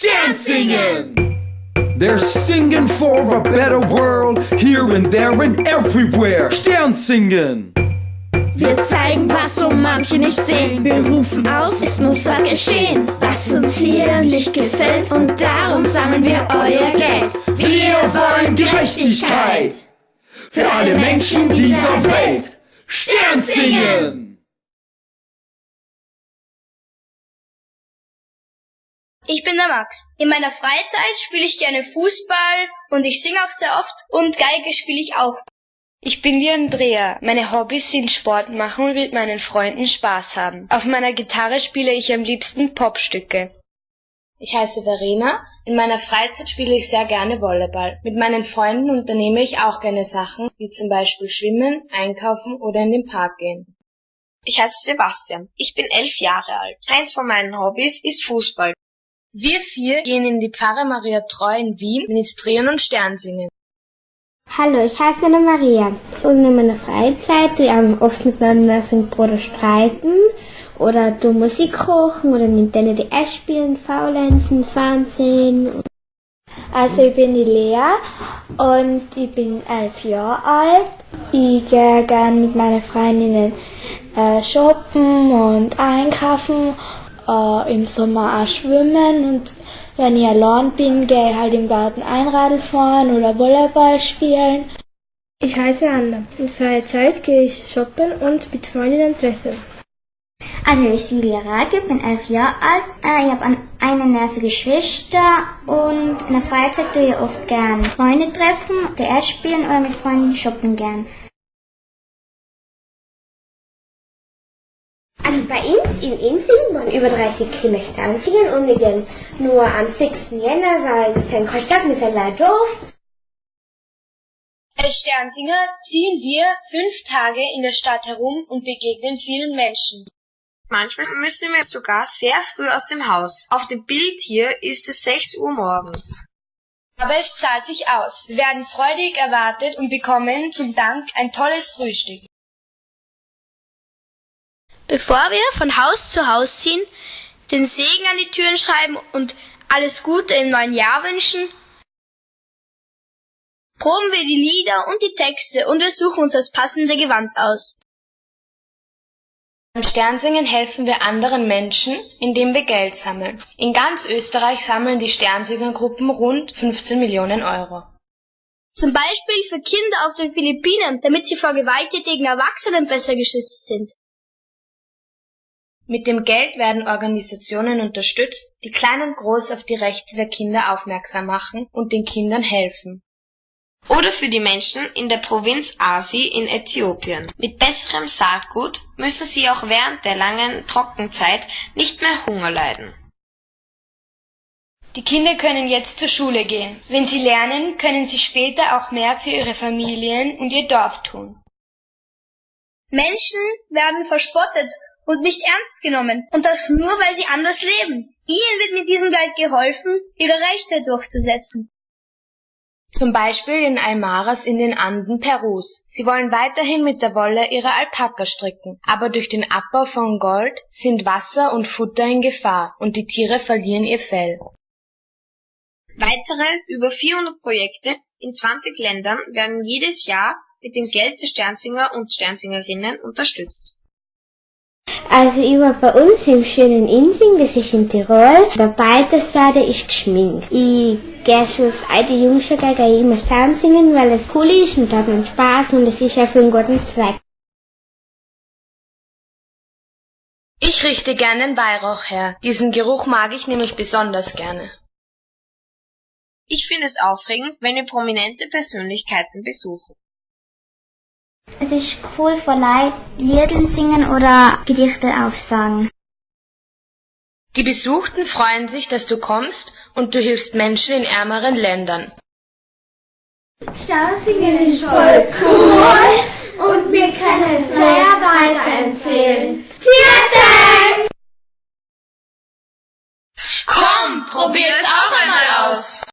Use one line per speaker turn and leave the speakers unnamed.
Sternsingen! They're singing for a better world, here and there and everywhere. Sternsingen!
Wir zeigen, was so manche nicht sehen. Wir rufen aus, es muss was geschehen, was uns hier nicht gefällt. Und darum sammeln wir euer Geld.
Wir wollen Gerechtigkeit für alle Menschen dieser Welt. Sternsingen!
Ich bin der Max. In meiner Freizeit spiele ich gerne Fußball und ich singe auch sehr oft und Geige spiele ich auch.
Ich bin die Andrea. Meine Hobbys sind Sport machen und mit meinen Freunden Spaß haben. Auf meiner Gitarre spiele ich am liebsten Popstücke.
Ich heiße Verena. In meiner Freizeit spiele ich sehr gerne Volleyball. Mit meinen Freunden unternehme ich auch gerne Sachen, wie zum Beispiel schwimmen, einkaufen oder in den Park gehen.
Ich heiße Sebastian. Ich bin elf Jahre alt. Eins von meinen Hobbys ist Fußball.
Wir vier gehen in die Pfarre Maria Treu in Wien, ministrieren und Stern singen.
Hallo, ich heiße Anna Maria und in meiner Freizeit tue ich oft mit meinem neuen Bruder streiten oder du Musik kochen oder Nintendo DS spielen, faulenzen, Fernsehen. Also ich bin die Lea und ich bin elf Jahre alt. Ich gehe gerne mit meinen Freundinnen äh, shoppen und einkaufen, äh, im Sommer auch schwimmen und wenn ich allein bin, gehe ich halt im Garten Einradl fahren oder Volleyball spielen.
Ich heiße Anna. In freier Zeit gehe ich shoppen und mit Freundinnen treffen.
Also ich bin Julia Rake, bin elf Jahre alt. Äh, ich habe eine nervige Schwester und in der Freizeit tue ich oft gern Freunde treffen, DS spielen oder mit Freunden shoppen gern.
Also bei uns in Insing waren über 30 Kinder Sternsingen und wir gehen nur am 6. Jänner, weil wir sind keine Stadt, wir sind leider doof.
Als Sternsinger ziehen wir fünf Tage in der Stadt herum und begegnen vielen Menschen.
Manchmal müssen wir sogar sehr früh aus dem Haus. Auf dem Bild hier ist es 6 Uhr morgens.
Aber es zahlt sich aus. Wir werden freudig erwartet und bekommen zum Dank ein tolles Frühstück.
Bevor wir von Haus zu Haus ziehen, den Segen an die Türen schreiben und alles Gute im neuen Jahr wünschen, proben wir die Lieder und die Texte und wir suchen uns das passende Gewand aus.
Beim Sternsingen helfen wir anderen Menschen, indem wir Geld sammeln. In ganz Österreich sammeln die Sternsingergruppen rund 15 Millionen Euro.
Zum Beispiel für Kinder auf den Philippinen, damit sie vor gewalttätigen Erwachsenen besser geschützt sind.
Mit dem Geld werden Organisationen unterstützt, die klein und groß auf die Rechte der Kinder aufmerksam machen und den Kindern helfen.
Oder für die Menschen in der Provinz Asi in Äthiopien. Mit besserem Saatgut müssen sie auch während der langen Trockenzeit nicht mehr Hunger leiden.
Die Kinder können jetzt zur Schule gehen. Wenn sie lernen, können sie später auch mehr für ihre Familien und ihr Dorf tun.
Menschen werden verspottet und nicht ernst genommen. Und das nur, weil sie anders leben. Ihnen wird mit diesem Geld geholfen, ihre Rechte durchzusetzen.
Zum Beispiel in Aymaras in den Anden Perus. Sie wollen weiterhin mit der Wolle ihre Alpaka stricken, aber durch den Abbau von Gold sind Wasser und Futter in Gefahr und die Tiere verlieren ihr Fell.
Weitere über 400 Projekte in 20 Ländern werden jedes Jahr mit dem Geld der Sternsinger und Sternsingerinnen unterstützt.
Also ich war bei uns im schönen Insing, das ist in Tirol. Der Balthasar, ist geschminkt. Ich gehe schon seit ich jung schon gehe immer Stern singen, weil es cool ist und da hat man Spaß und es ist ja für einen guten Zweck.
Ich richte gerne den Weihrauch her. Diesen Geruch mag ich nämlich besonders gerne.
Ich finde es aufregend, wenn wir prominente Persönlichkeiten besuchen.
Es ist cool von Leuten Lieder singen oder Gedichte aufsagen.
Die Besuchten freuen sich, dass du kommst und du hilfst Menschen in ärmeren Ländern.
Sternzingen ist voll cool und wir können es sehr weiterempfehlen. Vielen Dank!
Komm, probier's auch einmal aus!